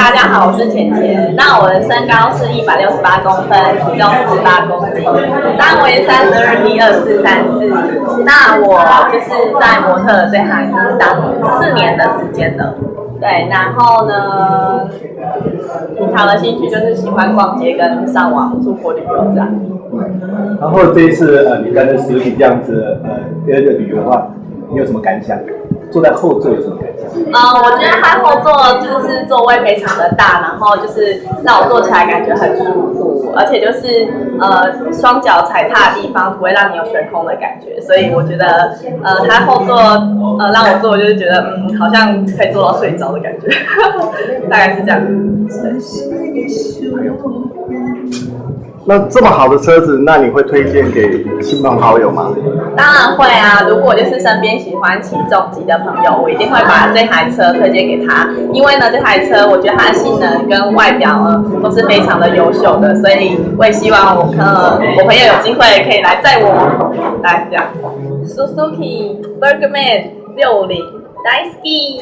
大家好，我是浅浅。那我的身高是一百六十八公分，体重四十八公斤，三围三十二 B 二四三四。那我就是在模特这行已经当四年的时间了。对，然后呢，平常的兴趣就是喜欢逛街跟上网出国旅游这样。然后这一次呃，你跟着实体这样子呃，跟着旅游的话，你有什么感想？坐在后座有什么感觉？呃，我觉得它后座就是座位非常的大，然后就是让我坐起来感觉很舒服，而且就是呃双脚踩踏的地方不会让你有悬空的感觉，所以我觉得呃它后座呃让我坐我就是觉得嗯好像可以坐到睡着的感觉，大概是这样子。那这么好的车子，那你会推荐给亲朋好友吗？当然会啊！如果就是身边喜欢骑重机的朋友，我一定会把这台车推荐给他，因为呢，这台车我觉得它的性能跟外表呢都是非常的优秀的，所以我也希望我呃我朋友有机会可以来载我，来这样。Suzuki Bergman 六零 Daisy。